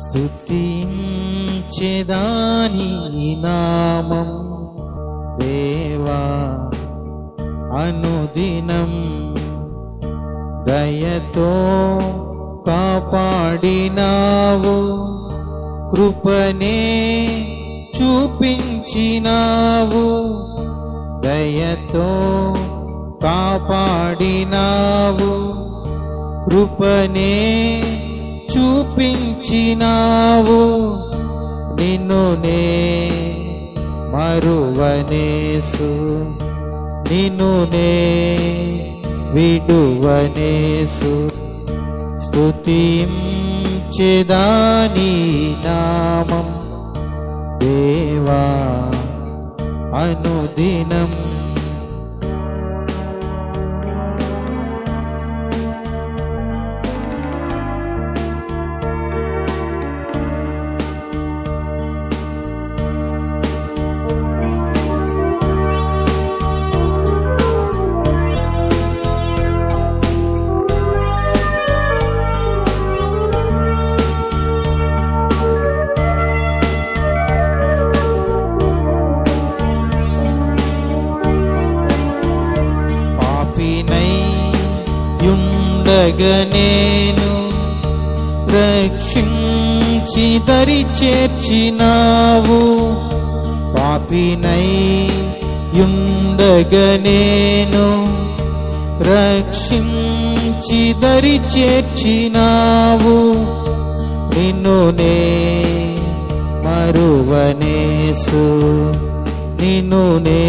స్థుతించేదాని నామం దేవా అనుదినం దయతో కాపాడినావు కృపనే చూపించినావు దయతో కాపాడినావు కృపనే చూపించినావు. నిన్ను నే మరువనేసు. నిన్ను నే విడువనేసు. స్తుతించెదాని నామం దేవా అనుదినం యుండగ నేను రక్షించి దరి చేర్చినావు. నిన్ను నే మరువనేసు. నిన్ను నే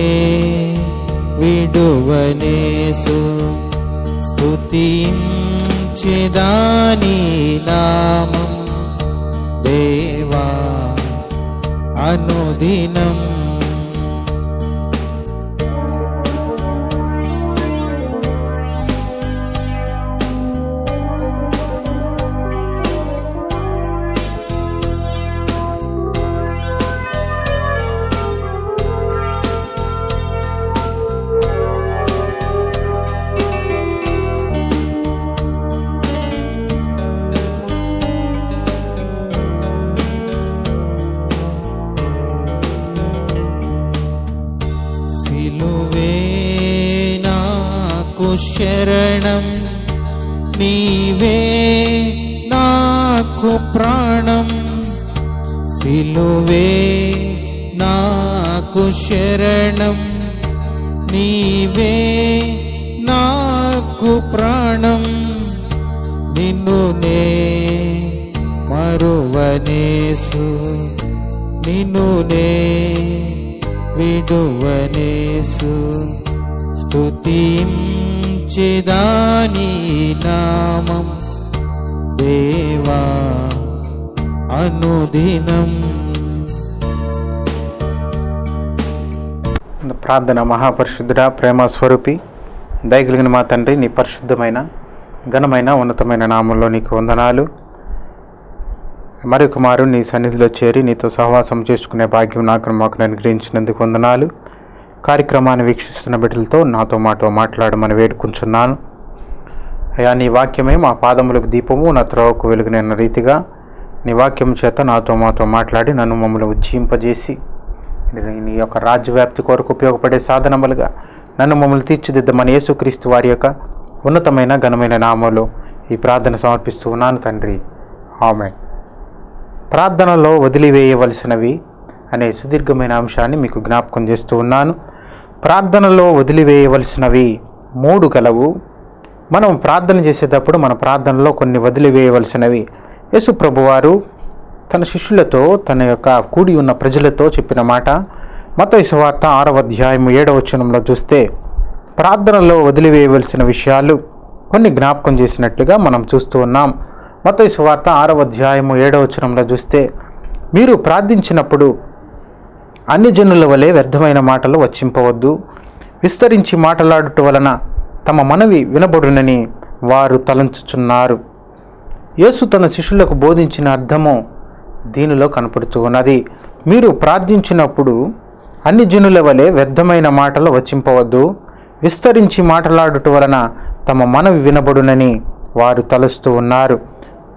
విడువనేసు. స్తుతించెదాని నామం దేవా అనుదినం శరణం నీవే నాకు ప్రాణం సిలువే నాకు శరణం నీవే నాకు ప్రాణం నిన్ను నే మరువనేసు నిన్ను నే విడువనేసు స్తుతించెదాని నామం దేవా అనుదినం. ప్రార్థన మహాపరిశుద్ధుడ ప్రేమ స్వరూపి దయగలిగిన మా తండ్రి నీ పరిశుద్ధమైన ఘనమైన ఉన్నతమైన నామంలో నీకు వందనాలు. మరొక మారు నీ సన్నిధిలో చేరి నీతో సహవాసం చేసుకునే భాగ్యం నాకు మాకు అనుగ్రహించినందుకు వందనాలు. కార్యక్రమాన్ని వీక్షిస్తున్న బిడ్డలతో నాతో మాతో మాట్లాడమని వేడుకుంటున్నాను. అయ్యా నీ వాక్యమే మా పాదములకు దీపము నా త్రోవకు వెలుగునైన రీతిగా నీ వాక్యం చేత నాతో మాతో మాట్లాడి నన్ను మమ్మల్ని ఉజ్జీంపజేసి నీ యొక్క రాజ్యవ్యాప్తి కొరకు ఉపయోగపడే సాధనములుగా నన్ను మమ్మల్ని తీర్చిదిద్దమని యేసుక్రీస్తు వారి యొక్క ఉన్నతమైన ఘనమైన నామాలు ఈ ప్రార్థన సమర్పిస్తూ ఉన్నాను తండ్రి. ఆమె ప్రార్థనలో వదిలివేయవలసినవి అనే సుదీర్ఘమైన అంశాన్ని మీకు జ్ఞాపకం చేస్తూ ఉన్నాను. ప్రార్థనలో వదిలివేయవలసినవి మూడు కలవు మనం ప్రార్థన చేసేటప్పుడు మన ప్రార్థనలో కొన్ని వదిలివేయవలసినవి. యేసు ప్రభువారు తన శిష్యులతో తన యొక్క కూడి ఉన్న ప్రజలతో చెప్పిన మాట. మత సువార్త ఆరవ అధ్యాయం ఏడవ వచనంలో చూస్తే ప్రార్థనలో వదిలివేయవలసిన విషయాలు కొన్ని జ్ఞాపకం చేసినట్లుగా మనం చూస్తూ ఉన్నాం. మత వార్త ఆరవ అధ్యాయము ఏడవ వచనంలో చూస్తే మీరు ప్రార్థించినప్పుడు అన్ని జనుల వలె వ్యర్థమైన మాటలు వచ్చింపవద్దు. విస్తరించి మాట్లాడుట వలన తమ మనవి వినబడునని వారు తలంచుచున్నారు. యేసు తన శిష్యులకు బోధించిన అర్థము దీనిలో కనపడుతూ ఉన్నది మీరు ప్రార్థించినప్పుడు అన్ని జనుల వలె వ్యర్థమైన మాటలు వచ్చింపవద్దు. విస్తరించి మాట్లాడుట వలన తమ మనవి వినబడునని వారు తలుస్తూ ఉన్నారు.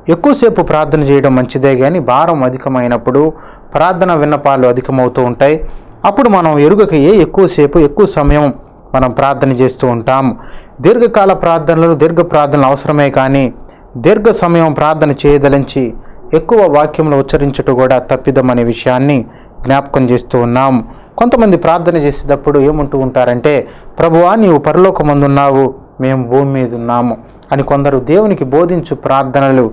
ఎక్కువసేపు ప్రార్థన చేయడం మంచిదే కానీ భారం అధికమైనప్పుడు ప్రార్థన విన్నపాలు అధికమవుతూ ఉంటాయి. అప్పుడు మనం ఎరుగక ఏ ఎక్కువసేపు ఎక్కువ సమయం మనం ప్రార్థన చేస్తూ ఉంటాం. దీర్ఘకాల ప్రార్థనలు దీర్ఘ ప్రార్థనలు అవసరమే కానీ దీర్ఘ సమయం ప్రార్థన చేయదలించి ఎక్కువ వాక్యంలో ఉచ్చరించుట కూడా తప్పిదమనే విషయాన్ని జ్ఞాపకం చేస్తూ ఉన్నాం. కొంతమంది ప్రార్థన చేసేటప్పుడు ఏమంటూ ఉంటారంటే ప్రభువా నీవు పరలోకమందున్నావు మేము భూమి మీద ఉన్నాము అని కొందరు దేవునికి బోధించు ప్రార్థనలు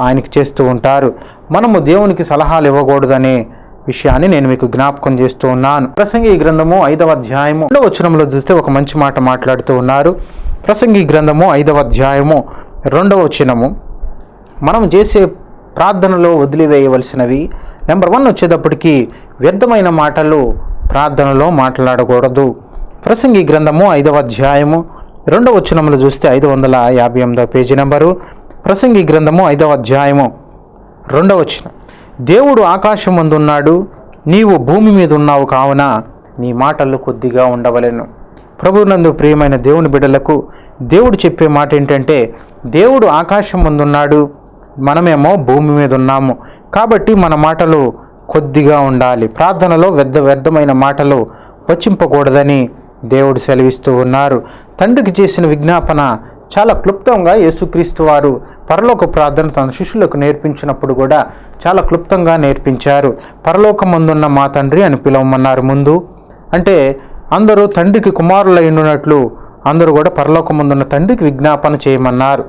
ఆయనకి చేస్తూ ఉంటారు. మనము దేవునికి సలహాలు ఇవ్వకూడదనే విషయాన్ని నేను మీకు జ్ఞాపకం చేస్తూ ఉన్నాను. ప్రసంగి గ్రంథము ఐదవ అధ్యాయము రెండవ వచనంలో చూస్తే ఒక మంచి మాట మాట్లాడుతూ ఉన్నారు. ప్రసంగి గ్రంథము ఐదవ అధ్యాయము రెండవ వచనము. మనం చేసే ప్రార్థనలో వదిలివేయవలసినవి నెంబర్ వన్ వచ్చేటప్పటికి వ్యర్థమైన మాటలు ప్రార్థనలో మాట్లాడకూడదు. ప్రసంగి గ్రంథము ఐదవ అధ్యాయము రెండవ వచనములు చూస్తే ఐదు వందల యాభై ఎనిమిదవ పేజీ నెంబరు. ప్రసంగి గ్రంథము ఐదవ అధ్యాయము. రెండవ వచనం. దేవుడు ఆకాశం ముందున్నాడు నీవు భూమి మీద ఉన్నావు కావున నీ మాటలు కొద్దిగా ఉండవలెను. ప్రభునందు ప్రియమైన దేవుని బిడ్డలకు దేవుడు చెప్పే మాట ఏంటంటే దేవుడు ఆకాశం ముందున్నాడు మనమేమో భూమి మీద ఉన్నాము కాబట్టి మన మాటలు కొద్దిగా ఉండాలి. ప్రార్థనలో వ్యర్థ వ్యర్థమైన మాటలు వచ్చింపకూడదని దేవుడు సెలవిస్తూ ఉన్నారు. తండ్రికి చేసిన విజ్ఞాపన చాలా క్లుప్తంగా యేసుక్రీస్తు వారు పరలోక ప్రార్థన తన శిష్యులకు నేర్పించినప్పుడు కూడా చాలా క్లుప్తంగా నేర్పించారు. పరలోకమందున్న మా తండ్రి అని పిలవమన్నారు ముందు. అంటే అందరూ తండ్రికి కుమారులైనట్లు అందరూ కూడా పరలోకమందున్న తండ్రికి విజ్ఞాపన చేయమన్నారు.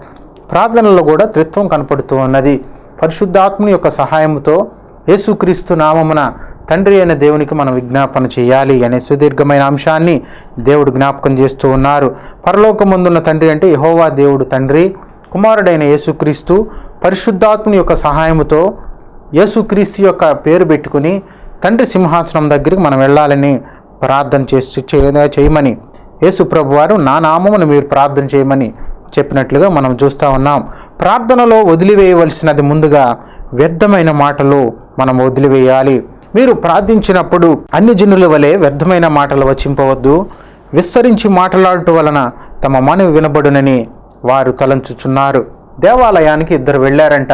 ప్రార్థనలో కూడా త్రిత్వం కనపడుతూ ఉన్నది. పరిశుద్ధాత్ముని యొక్క సహాయంతో యేసుక్రీస్తు నామమున తండ్రి అయిన దేవునికి మనం విజ్ఞాపన చేయాలి అనే సుదీర్ఘమైన అంశాన్ని దేవుడు జ్ఞాపకం చేస్తూ ఉన్నారు. పరలోకముందున్న తండ్రి అంటే యహోవా దేవుడు తండ్రి కుమారుడైన యేసుక్రీస్తు. పరిశుద్ధాత్ముని యొక్క సహాయముతో యేసుక్రీస్తు యొక్క పేరు పెట్టుకుని తండ్రి సింహాసనం దగ్గరికి మనం వెళ్ళాలని ప్రార్థన చేసి చేయమని యేసు ప్రభు వారు నా నామమును మీరు ప్రార్థన చేయమని చెప్పినట్లుగా మనం చూస్తూ ఉన్నాం. ప్రార్థనలో వదిలివేయవలసినది ముందుగా వ్యర్థమైన మాటలు మనం వదిలివేయాలి. మీరు ప్రార్థించినప్పుడు అన్ని జనుల వలె వ్యర్థమైన మాటలు వచ్చింపవద్దు విస్తరించి మాట్లాడటం వలన తమ మనవి వినబడునని వారు తలంచుచున్నారు. దేవాలయానికి ఇద్దరు వెళ్ళారంట.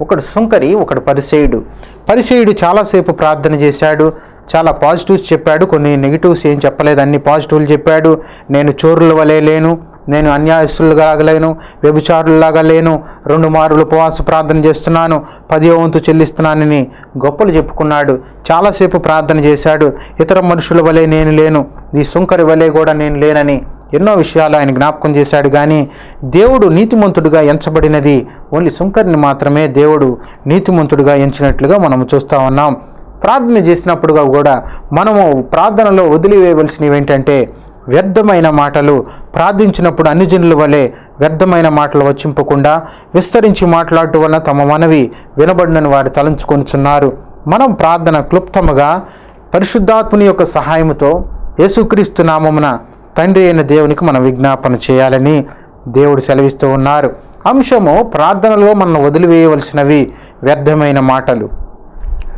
ఒకడు సుంకరి ఒకడు పరిసేయుడు. పరిసేయుడు చాలాసేపు ప్రార్థన చేశాడు. చాలా పాజిటివ్స్ చెప్పాడు. కొన్ని నెగిటివ్స్ ఏం చెప్పలేదు. అన్ని పాజిటివ్లు చెప్పాడు. నేను చోరుల వలె లేను. నేను అన్యాయస్తులుగా లేను వ్యభిచారుల్లాగా లేను రెండు మార్లు ఉపవాస ప్రార్థన చేస్తున్నాను పదివ వంతు చెల్లిస్తున్నానని గొప్పలు చెప్పుకున్నాడు. చాలాసేపు ప్రార్థన చేశాడు. ఇతర మనుషుల వలె నేను లేను ఈ సుంకరి వలె కూడా నేను లేనని ఎన్నో విషయాలు ఆయన జ్ఞాపకం చేశాడు. కానీ దేవుడు నీతిమంతుడిగా ఎంచబడినది ఓన్లీ సుంకరిని మాత్రమే దేవుడు నీతిమంతుడిగా ఎంచినట్లుగా మనం చూస్తూ ఉన్నాం. ప్రార్థన చేసినప్పుడుగా కూడా మనము ప్రార్థనలో వదిలివేయవలసినవి ఏంటంటే వ్యర్థమైన మాటలు ప్రార్థించినప్పుడు అన్ని జనుల వలె వ్యర్థమైన మాటలు వచ్చింపకుండా విస్తరించి మాట్లాడటం వలన తమ మనవి వినబడినని వారు తలంచుకొనిచున్నారు. మనం ప్రార్థన క్లుప్తముగా పరిశుద్ధాత్ముని యొక్క సహాయముతో యేసుక్రీస్తు నామమున తండ్రి అయిన దేవునికి మనం విజ్ఞాపన చేయాలని దేవుడు సెలవిస్తూ ఉన్నారు. అంశము ప్రార్థనలో మనం వదిలివేయవలసినవి వ్యర్థమైన మాటలు.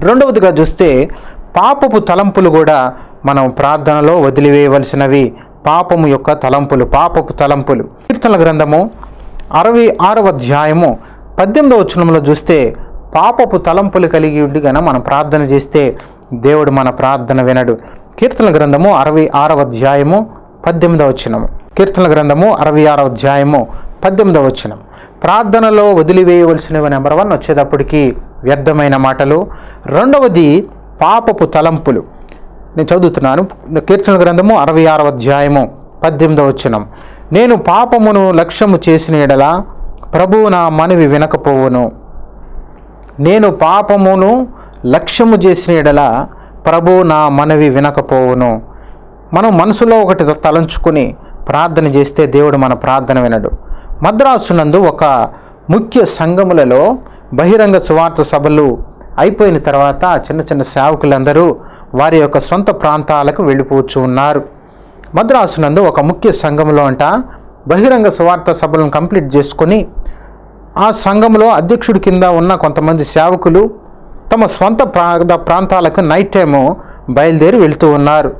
రెండవదిగా చూస్తే పాపపు తలంపులు కూడా మనం ప్రార్థనలో వదిలివేయవలసినవి పాపము యొక్క తలంపులు పాపపు తలంపులు. కీర్తనల గ్రంథము అరవై ఆరవ అధ్యాయము పద్దెనిమిదవ వచనంలో చూస్తే పాపపు తలంపులు కలిగి ఉండి గన మనం ప్రార్థన చేస్తే దేవుడు మన ప్రార్థన వినడు. కీర్తనల గ్రంథము అరవై ఆరవ అధ్యాయము పద్దెనిమిదవ వచనము. కీర్తనల గ్రంథము అరవై ఆరవ అధ్యాయము పద్దెనిమిదవ వచనం. ప్రార్థనలో వదిలివేయవలసినవి నెంబర్ వన్ వచ్చేటప్పటికి వ్యర్థమైన మాటలు. రెండవది పాపపు తలంపులు. నేను చదువుతున్నాను. కీర్తన గ్రంథము అరవై ఆరవ అధ్యాయము పద్దెనిమిదవ వచనం. నేను పాపమును లక్ష్యము చేసిన ఎడల ప్రభువు నా మనవి వినకపోవును. నేను పాపమును లక్ష్యము చేసిన ఎడల ప్రభు నా మనవి వినకపోవును. మనం మనసులో ఒకటి తలంచుకొని ప్రార్థన చేస్తే దేవుడు మన ప్రార్థన వినడు. మద్రాసునందు ఒక ముఖ్య సంఘములలో బహిరంగ సువార్త సభలు అయిపోయిన తర్వాత చిన్న చిన్న సేవకులందరూ వారి యొక్క సొంత ప్రాంతాలకు వెళ్ళిపోవచ్చు ఉన్నారు. మద్రాసునందు ఒక ముఖ్య సంఘములో అంట బహిరంగ సువార్త సభలను కంప్లీట్ చేసుకొని ఆ సంఘంలో అధ్యక్షుడి కింద ఉన్న కొంతమంది సేవకులు తమ సొంత ప్రా ప్రాంతాలకు నైట్ టైము బయలుదేరి వెళ్తూ ఉన్నారు.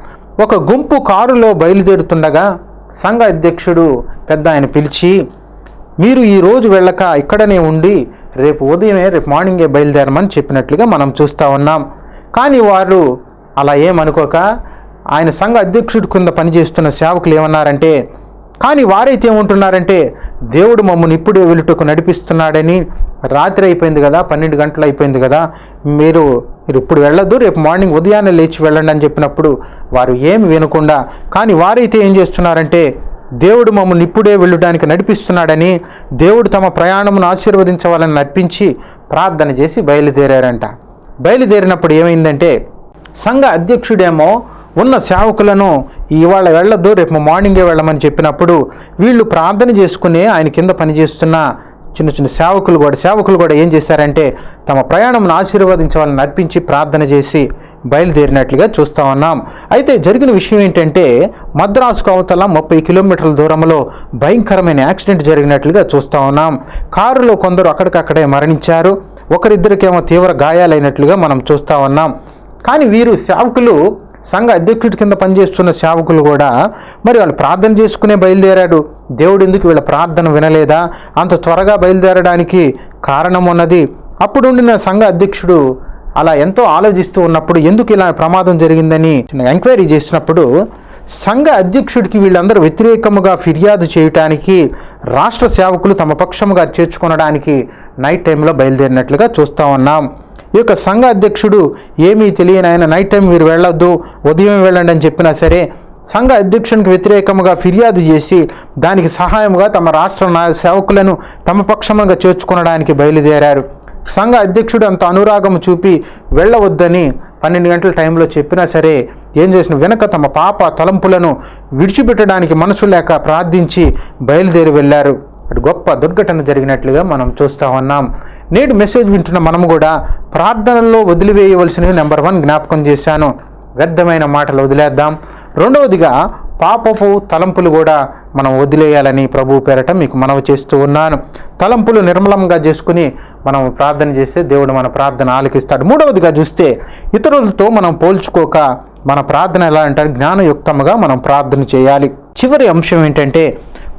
ఒక గుంపు కారులో బయలుదేరుతుండగా సంఘ అధ్యక్షుడు పెద్ద ఆయన పిలిచి మీరు ఈరోజు వెళ్ళక ఇక్కడనే ఉండి రేపు ఉదయమే రేపు మార్నింగే బయలుదేరమని చెప్పినట్లుగా మనం చూస్తూ ఉన్నాం. కానీ వారు అలా ఏమనుకోక ఆయన సంఘ అధ్యక్షుడి కింద పనిచేస్తున్న సేవకులు ఏమన్నారంటే కానీ వారైతే ఏముంటున్నారంటే దేవుడు మమ్మల్ని ఇప్పుడే వెలుటకు నడిపిస్తున్నాడని రాత్రి అయిపోయింది కదా పన్నెండు గంటలు అయిపోయింది కదా మీరు మీరు ఇప్పుడు వెళ్ళొద్దు రేపు మార్నింగ్ ఉదయాన్నే లేచి వెళ్ళండి అని చెప్పినప్పుడు వారు ఏమి వినకుండా కానీ వారైతే ఏం చేస్తున్నారంటే దేవుడు మమ్మల్ని ఇప్పుడే వెళ్ళడానికి నడిపిస్తున్నాడని దేవుడు తమ ప్రయాణమును ఆశీర్వదించవాలని నడిపించి ప్రార్థన చేసి బయలుదేరారంట. బయలుదేరినప్పుడు ఏమైందంటే సంఘ అధ్యక్షుడేమో ఉన్న సేవకులను ఇవాళ వెళ్ళొద్దు రేపు మార్నింగే వెళ్ళమని చెప్పినప్పుడు వీళ్ళు ప్రార్థన చేసుకుని ఆయన కింద పనిచేస్తున్న చిన్న చిన్న సేవకులు కూడా సేవకులు కూడా ఏం చేశారంటే తమ ప్రయాణంను ఆశీర్వదించవాలని నడిపించి ప్రార్థన చేసి బయలుదేరినట్లుగా చూస్తా ఉన్నాం. అయితే జరిగిన విషయం ఏంటంటే మద్రాసుకు అవతల ముప్పై కిలోమీటర్ల దూరంలో భయంకరమైన యాక్సిడెంట్ జరిగినట్లుగా చూస్తూ ఉన్నాం. కారులో కొందరు అక్కడికక్కడే మరణించారు. ఒకరిద్దరికేమో తీవ్ర గాయాలైనట్లుగా మనం చూస్తూ ఉన్నాం. కానీ వీరు సేవకులు సంఘ అధ్యక్షుడి కింద పనిచేస్తున్న సేవకులు కూడా మరి వాళ్ళు ప్రార్థన చేసుకునే బయలుదేరాడు. దేవుడు ఎందుకు వీళ్ళ ప్రార్థన వినలేదా? అంత త్వరగా బయలుదేరడానికి కారణం ఉన్నది. అప్పుడుండిన సంఘ అధ్యక్షుడు అలా ఎంతో ఆలోచిస్తూ ఉన్నప్పుడు ఎందుకు ఇలా ప్రమాదం జరిగిందని ఎంక్వైరీ చేసినప్పుడు సంఘ అధ్యక్షుడికి వీళ్ళందరూ వ్యతిరేకముగా ఫిర్యాదు చేయటానికి రాష్ట్ర సేవకులు తమ పక్షముగా చేర్చుకొనడానికి నైట్ టైంలో బయలుదేరినట్లుగా చూస్తూ ఉన్నాం. ఈ యొక్క సంఘ అధ్యక్షుడు ఏమీ తెలియని ఆయన నైట్ టైం మీరు వెళ్ళొద్దు ఉదయం వెళ్ళండి అని చెప్పినా సరే సంఘ అధ్యక్షునికి వ్యతిరేకముగా ఫిర్యాదు చేసి దానికి సహాయముగా తమ రాష్ట్ర సేవకులను తమ పక్షముగా చేర్చుకొనడానికి బయలుదేరారు. సంఘ అధ్యక్షుడు అంత అనురాగం చూపి వెళ్ళవద్దని పన్నెండు గంటల టైంలో చెప్పినా సరే ఏం చేసిన? వెనక తమ పాప తలంపులను విడిచిపెట్టడానికి మనసు లేక ప్రార్థించి బయలుదేరి వెళ్ళారు. అటు గొప్ప దుర్ఘటన జరిగినట్లుగా మనం చూస్తూ ఉన్నాం. నేడు మెసేజ్ వింటున్న మనము కూడా ప్రార్థనల్లో వదిలివేయవలసినవి నెంబర్ వన్ జ్ఞాపకం చేశాను. వ్యర్థమైన మాటలు వదిలేద్దాం. రెండవదిగా పాపపు తలంపులు కూడా మనం వదిలేయాలని ప్రభు పేరట మీకు మనవి చేస్తూ ఉన్నాను. తలంపులు నిర్మలంగా చేసుకుని మనం ప్రార్థన చేస్తే దేవుడు మన ప్రార్థన ఆలకిస్తాడు. మూడవదిగా చూస్తే ఇతరులతో మనం పోల్చుకోక మన ప్రార్థన ఎలా అంటారు జ్ఞానయుక్తంగా మనం ప్రార్థన చేయాలి. చివరి అంశం ఏంటంటే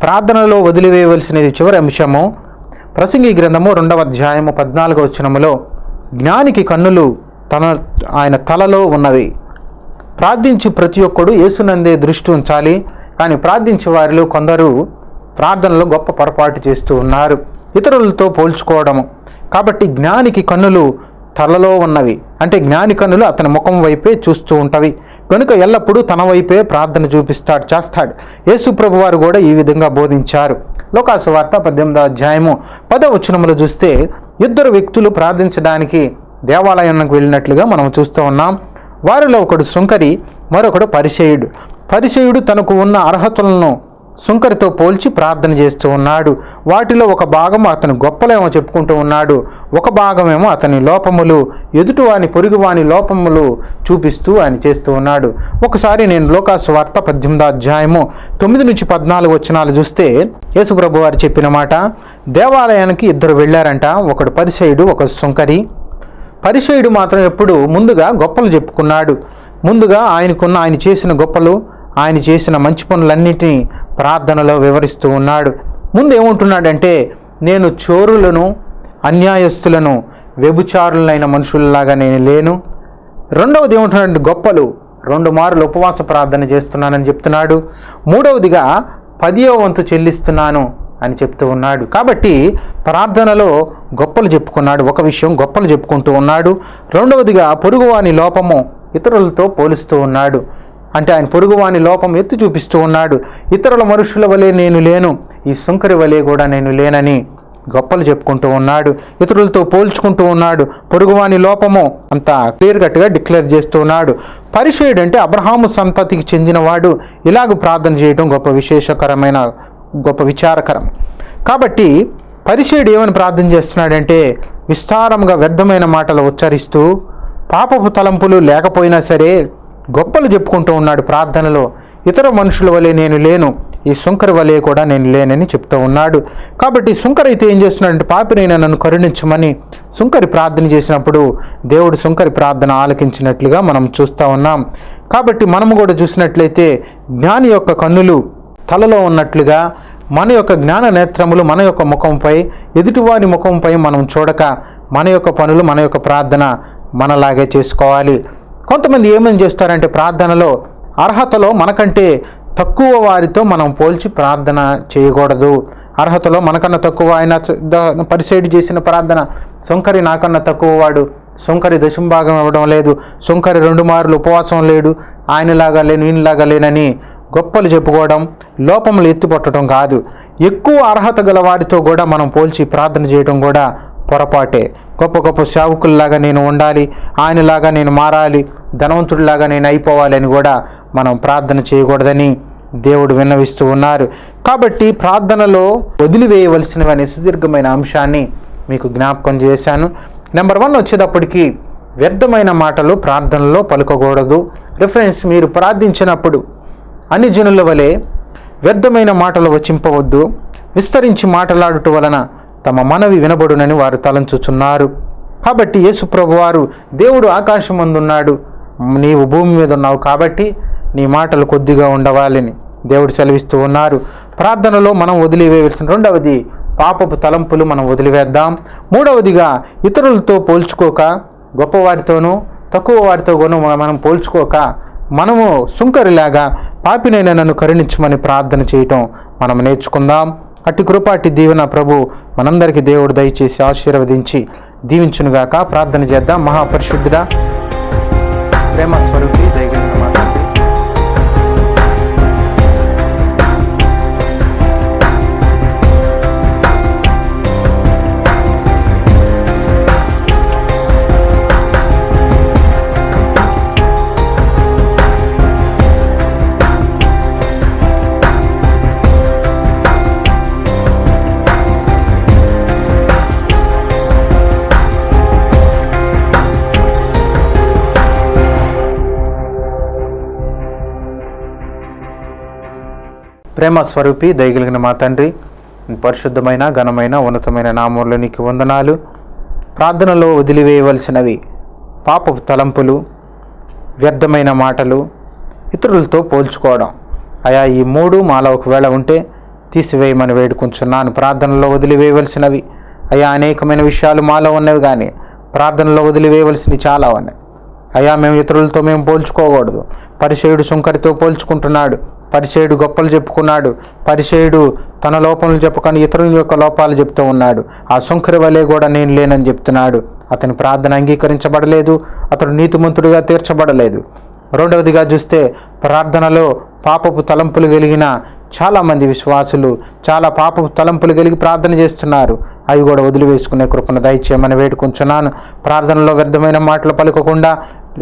ప్రార్థనలో వదిలివేయవలసినది చివరి అంశము ప్రసంగి గ్రంథము రెండవ అధ్యాయము పద్నాలుగవ వచనములో జ్ఞానికి కన్నులు తన ఆయన తలలో ఉన్నవి. ప్రార్థించి ప్రతి ఒక్కడు యేసునందే దృష్టి ఉంచాలి. కానీ ప్రార్థించే వారిలో కొందరు ప్రార్థనలో గొప్ప పొరపాటు చేస్తూ ఉన్నారు. ఇతరులతో పోల్చుకోవడము. కాబట్టి జ్ఞానికి కన్నులు తలలో ఉన్నవి. అంటే జ్ఞాని కన్నులు అతని ముఖం వైపే చూస్తూ ఉంటవి. కనుక ఎల్లప్పుడూ తన వైపే ప్రార్థన చూపిస్తాడు చేస్తాడు. యేసు ప్రభు వారు కూడా ఈ విధంగా బోధించారు. లోకాసు వార్త పద్దెనిమిదవ అధ్యాయము పద వచనములు చూస్తే ఇద్దరు వ్యక్తులు ప్రార్థించడానికి దేవాలయానికి వెళ్ళినట్లుగా మనం చూస్తూ ఉన్నాం. వారిలో ఒకడు సుంకరి మరొకడు పరిచయుడు పరిచయుడు తనకు ఉన్న అర్హతలను సుంకరితో పోల్చి ప్రార్థన చేస్తూ ఉన్నాడు. వాటిలో ఒక భాగం అతని గొప్పలేమో చెప్పుకుంటూ ఉన్నాడు. ఒక భాగమేమో అతని లోపములు. ఎదుటివాని పొరుగువాని లోపములు చూపిస్తూ ఆయన చేస్తూ ఉన్నాడు. ఒకసారి నేను లోకాసు వార్త పద్దెనిమిదో అధ్యాయము తొమ్మిది నుంచి పద్నాలుగు వచనాలు చూస్తే యేసుప్రభు వారు చెప్పిన మాట దేవాలయానికి ఇద్దరు వెళ్ళారంట. ఒకడు పరిచయుడు ఒక సుంకరి పరిచయుడు మాత్రం ఎప్పుడు ముందుగా గొప్పలు చెప్పుకున్నాడు. ముందుగా ఆయనకున్న ఆయన చేసిన గొప్పలు ఆయన చేసిన మంచి పనులన్నింటినీ ప్రార్థనలో వివరిస్తూ ఉన్నాడు. ముందు ఏముంటున్నాడంటే నేను చోరులను అన్యాయస్తులను వ్యభిచారులైన మనుషుల్లాగా నేను లేను. రెండవది ఏముంటున్నాడంటే గొప్పలు. రెండు మార్లు ఉపవాస ప్రార్థన చేస్తున్నానని చెప్తున్నాడు. మూడవదిగా పదియో వంతు చెల్లిస్తున్నాను. అని చెప్తూ ఉన్నాడు. కాబట్టి ప్రార్థనలో గొప్పలు చెప్పుకున్నాడు ఒక విషయం గొప్పలు చెప్పుకుంటూ ఉన్నాడు. రెండవదిగా పొరుగువాని లోపము ఇతరులతో పోలుస్తూ ఉన్నాడు. అంటే ఆయన పొరుగువాని లోపం ఎత్తి చూపిస్తూ ఉన్నాడు. ఇతరుల మనుషుల వలె నేను లేను ఈ సుంకరి వలె కూడా నేను లేనని గొప్పలు చెప్పుకుంటూ ఉన్నాడు. ఇతరులతో పోల్చుకుంటూ ఉన్నాడు. పొరుగువాని లోపము అంత క్లియర్ కట్గా డిక్లేర్ చేస్తూ ఉన్నాడు. పరిచయుడు అంటే అబ్రహాము సంతతికి చెందినవాడు. ఇలాగ ప్రార్థన చేయడం గొప్ప విశేషకరమైన గొప్ప విచారకరం. కాబట్టి పరిచయుడు ఏమని ప్రార్థన చేస్తున్నాడంటే విస్తారంగా వ్యర్థమైన మాటలు ఉచ్చరిస్తూ పాపపు తలంపులు లేకపోయినా సరే గొప్పలు చెప్పుకుంటూ ఉన్నాడు ప్రార్థనలో. ఇతర మనుషుల వలె నేను లేను ఈ సుంకరి వలె కూడా నేను లేనని చెప్తూ ఉన్నాడు. కాబట్టి సుంకరి అయితే ఏం చేస్తున్నాడంటే పాపినైనా నన్ను కరుణించమని సుంకరి ప్రార్థన చేసినప్పుడు దేవుడు సుంకరి ప్రార్థన ఆలకించినట్లుగా మనం చూస్తూ ఉన్నాం. కాబట్టి మనము కూడా చూసినట్లయితే జ్ఞాని యొక్క కన్నులు తలలో ఉన్నట్లుగా మన యొక్క జ్ఞాన నేత్రములు మన యొక్క ముఖంపై ఎదుటివారి ముఖంపై మనం చూడక మన యొక్క పనులు మన యొక్క ప్రార్థన మనలాగే చేసుకోవాలి. కొంతమంది ఏమని చేస్తారంటే ప్రార్థనలో అర్హతలో మనకంటే తక్కువ వారితో మనం పోల్చి ప్రార్థన చేయకూడదు. అర్హతలో మనకన్నా తక్కువ ఆయన పరిసైడ్ చేసిన ప్రార్థన సొంకరి నాకన్నా తక్కువ వాడు సొంకరి దశంభాగం ఇవ్వడం లేదు సొంకరి రెండు మార్లు ఉపవాసం లేడు ఆయనలాగా లేను ఈయనలాగా లేనని గొప్పలు చెప్పుకోవడం లోపములు ఎత్తిపట్టడం కాదు. ఎక్కువ అర్హత గల వారితో కూడా మనం పోల్చి ప్రార్థన చేయడం కూడా పొరపాటే. గొప్ప గొప్ప సేవకుల్లాగా నేను ఉండాలి ఆయనలాగా నేను మారాలి ధనవంతుడిలాగా నేను అయిపోవాలి అని కూడా మనం ప్రార్థన చేయకూడదని దేవుడు విన్నవిస్తూ ఉన్నారు. కాబట్టి ప్రార్థనలో వదిలివేయవలసినవి అనే సుదీర్ఘమైన అంశాన్ని మీకు జ్ఞాపకం చేశాను. నెంబర్ వన్ వచ్చేటప్పటికి వ్యర్థమైన మాటలు ప్రార్థనలో పలుకకూడదు. రిఫరెన్స్ మీరు ప్రార్థించినప్పుడు అన్ని జనుల వలె వ్యర్థమైన మాటలు వచింపవద్దు విస్తరించి మాటలాడుట వలన తమ మనవి వినబడునని వారు తలంచుచున్నారు. కాబట్టి యేసుప్రభు వారు దేవుడు ఆకాశమందున్నాడు నీవు భూమి మీద ఉన్నావు కాబట్టి నీ మాటలు కొద్దిగా ఉండవాలని. దేవుడు సెలవిస్తూ ఉన్నారు. ప్రార్థనలో మనం వదిలివేయవలసిన రెండవది పాపపు తలంపులు మనం వదిలివేద్దాం. మూడవదిగా ఇతరులతో పోల్చుకోక గొప్పవారితోనూ తక్కువ వారితో మనం పోల్చుకోక మనము సుంకరిలాగా పాపినైన నన్ను కరుణించమని ప్రార్థన చేయటం మనం నేర్చుకుందాం. అట్టి కృపాటి దీవెన ప్రభు మనందరికీ దేవుడు దయచేసి ఆశీర్వదించి దీవించునుగాక. ప్రార్థన చేద్దాం. మహాపరిశుద్ధుడా ప్రేమ స్వరూపి ప్రేమ స్వరూపి దయగలిగిన మా తండ్రి పరిశుద్ధమైన ఘనమైన ఉన్నతమైన నామంలో నీకు వందనాలు. ప్రార్థనలో వదిలివేయవలసినవి పాపపు తలంపులు వ్యర్థమైన మాటలు ఇతరులతో పోల్చుకోవడం. అయా ఈ మూడు మాలో ఒకవేళ ఉంటే తీసివేయమని వేడుకుంటున్నాను ప్రార్థనలో వదిలివేయవలసినవి అయా అనేకమైన విషయాలు మాలో ఉన్నవి కానీ ప్రార్థనలో వదిలివేయవలసినవి చాలా ఉన్నాయి. అయ్యా మేము ఇతరులతో మేము పోల్చుకోకూడదు. పరిచయుడు శుంకరితో పోల్చుకుంటున్నాడు. పరిచయుడు గొప్పలు చెప్పుకున్నాడు. పరిచయుడు తన లోపములు చెప్పుకొని ఇతరుల యొక్క లోపాలు చెప్తూ ఉన్నాడు. ఆ శుంకరి వలె కూడా నేను లేనని చెప్తున్నాడు. అతని ప్రార్థన అంగీకరించబడలేదు. అతడు నీతిమంతుడిగా తీర్చబడలేదు. రెండవదిగా చూస్తే ప్రార్థనలో పాపపు తలంపులు కలిగిన చాలామంది విశ్వాసులు చాలా పాపపు తలంపులు కలిగి ప్రార్థన చేస్తున్నారు. అవి కూడా వదిలివేసుకునే కృపను దయచేయమని వేడుకుంటున్నాను ప్రార్థనలో వ్యర్థమైన మాటలు పలుకకుండా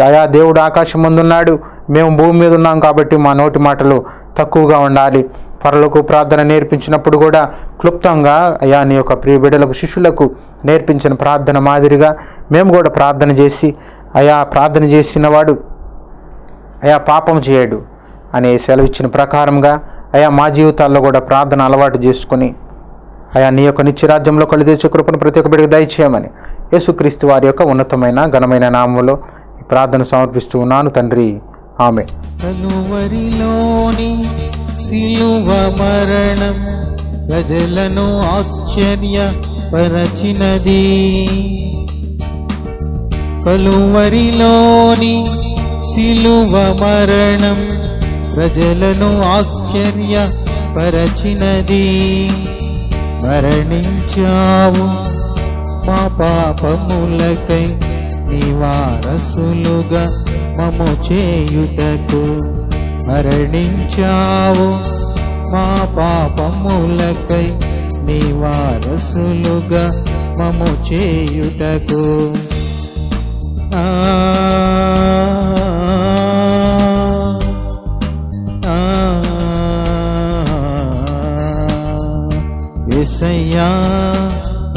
అయా దేవుడు ఆకాశం ముందున్నాడు. మేము భూమి మీద ఉన్నాం కాబట్టి మా నోటి మాటలు తక్కువగా ఉండాలి. పరలకు ప్రార్థన నేర్పించినప్పుడు కూడా క్లుప్తంగా అయా నీ యొక్క ప్రియ బిడ్డలకు శిష్యులకు నేర్పించిన ప్రార్థన మాదిరిగా మేము కూడా ప్రార్థన చేసి అయా ప్రార్థన చేసినవాడు అయా పాపం చేయడు అనే సెలవు ఇచ్చిన ప్రకారంగా అయా మా జీవితాల్లో కూడా ప్రార్థన అలవాటు చేసుకుని అయా నీ యొక్క నిత్యరాజ్యంలో కలిదే తెచ్చే కృపను ప్రతి ఒక్క బిడ్డకు దయచేయమని యేసుక్రీస్తు వారి యొక్క ఉన్నతమైన ఘనమైన నామంలో ప్రార్థన సమర్పిస్తూ ఉన్నాను తండ్రి. ఆమె కలువరిలోని సిలువ మరణం ప్రజలను ఆశ్చర్యపరచినది. కలువరిలోని సిలువ మరణం ప్రజలను ఆశ్చర్యపరచినది. మరణించావు మా పాపములకై నివారసులుగా మము చేయుటకు మరణించావు. మా పాపములకై నివారసులుగా మము చేయుటకు. ఆ ఆ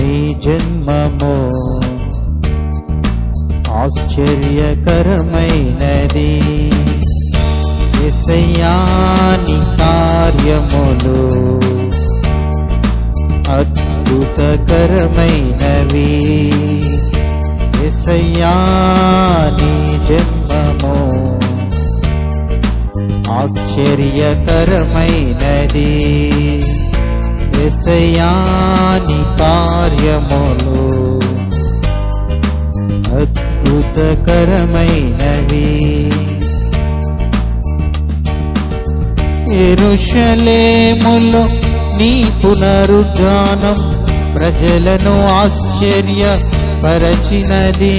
నీ జన్మమో ఆశ్చర్యకరమైనది. ఎసయాని కార్యములు అద్భుతకరమైనవి. ఎసయాని జన్మము ఆశ్చర్యకరమైనది. ఎసయాని కార్యములు అద్భుతకరమైనవి. ఎరుషలేములో నీ పునరుద్ధానం ప్రజలను ఆశ్చర్య పరచినది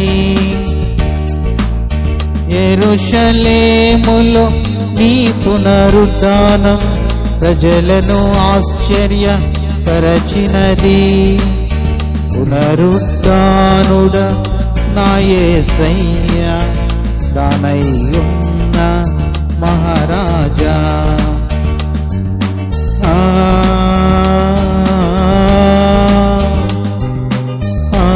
ఎరుషలేములో నీ పునరుద్ధానం ప్రజలను ఆశ్చర్య పరచినది పునరుద్ధానుడ నాయసయ్య దానయ్యున్న మహారాజా. ఆ ఆ,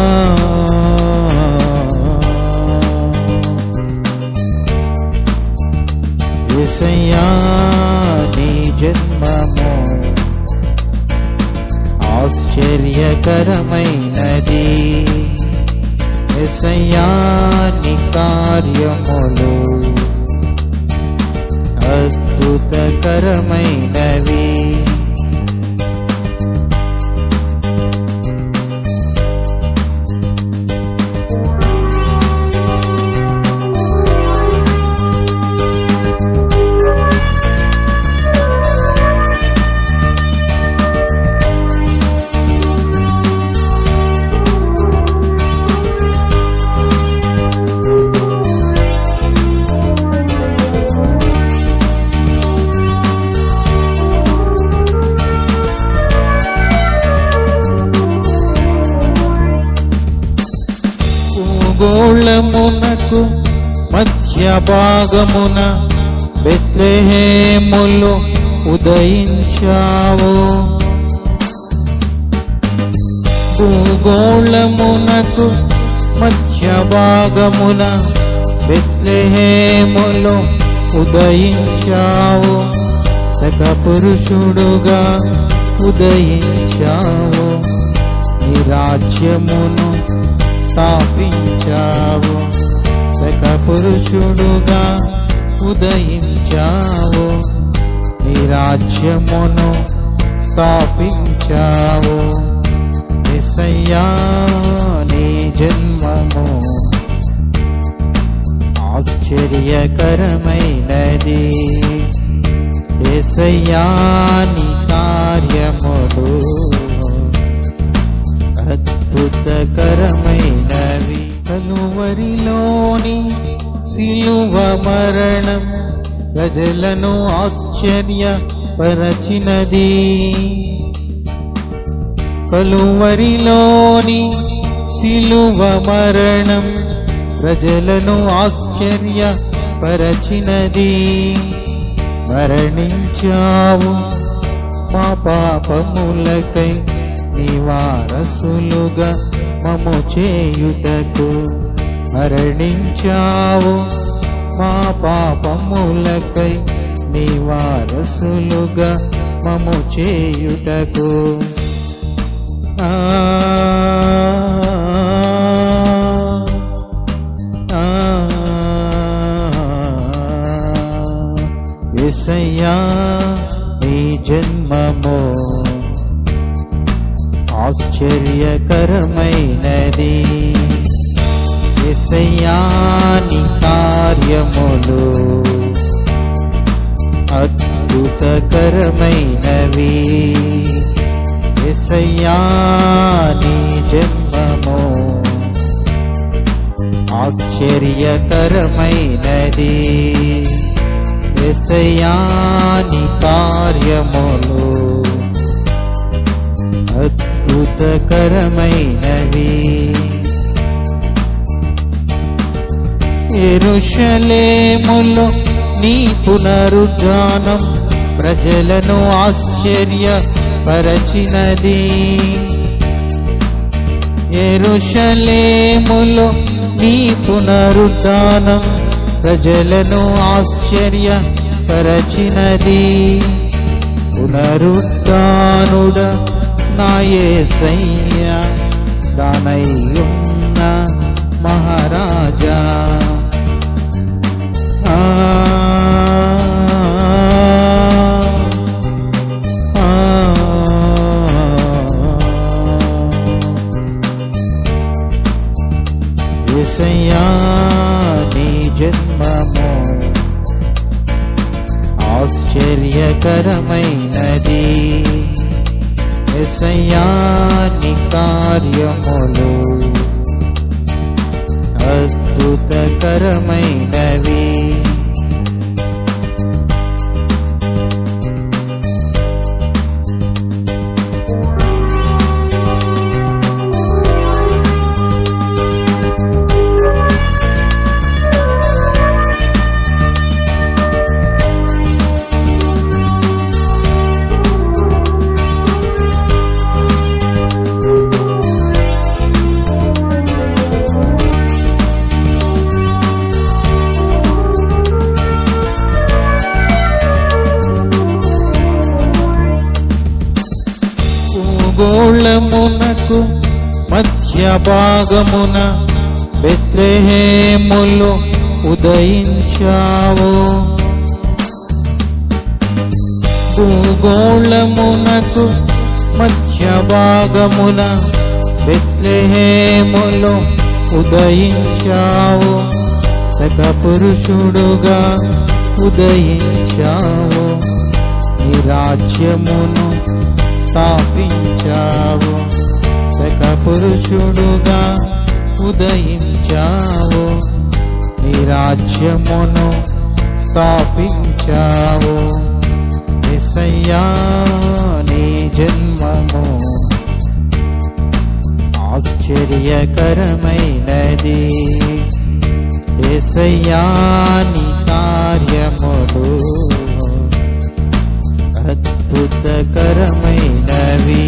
నీ జన్మము ఆశ్చర్యకరమైనది. यानि कार्यमु अस्तु नवी భాగమున బెత్లెహేములు ఉదయించావు. భూగోళమునకు మధ్య భాగమున బెత్లెహేములు ఉదయించావు. సక పురుషుడుగా ఉదయించావు. నీ రాజ్యమును స్థాపించావు. సక పురుషుడుగా ఉదయించావు. నీ రాజ్యమును స్థాపించావు. నిసయ్యా నీ జన్మము ఆశ్చర్యకరమైనది. ఎసయ్యా కార్యములు అద్భుతకరమైనవి. కలువరిలోని సిలువ మరణం ప్రజలను ఆశ్చర్య పరచినది. కలువరిలోని సిలువ మరణం ప్రజలను ఆశ్చర్య పరచినది. మరణించావు మా పాపములకై నివారసులుగా మము చేయుటకు మరణించావు. మా పాపములకై నీ వారసులుగా మము చేయుటకు. ఆ ఆ నీ జన్మము ఆశ్చర్యకరమైనది. ఎసయాని కార్యములు అద్భుతకరమైనవి. ఎసయాని జన్మము ఆశ్చర్యకరమైనది. ఎసయాని కార్యములు అద్భుతకరమైనవి. ఎరుషలేములో నీ పునరుద్ధానం ప్రజలను ఆశ్చర్య పరచినది ఎరుషలేములో నీ పునరుద్ధానం ప్రజలను ఆశ్చర్య పరచినది పునరుద్ధానుడ నా ఏసయ్య దానయ్యున్న మహారాజా. ఏసయ్యా నీ జన్మము ఆశ్చర్యకరమైనది. सयानि कार्यमनु अस्तुतकरमै नवी భాగమున బెత్లెహేములో ఉదయించావు. భూగోళమునకు మధ్య భాగమున బెత్లెహేములో ఉదయించావు. సక పురుషుడుగా ఉదయించావు. నీ రాజ్యమును స్థాపించావు. పురుషుడుగా ఉదయించావు నీ రాజ్యమును స్థాపించావు ఎసయ్యా నీ జన్మము ఆశ్చర్యకరమైనది ఎసయ్యా నీ కార్యములు అద్భుతకరమైనవి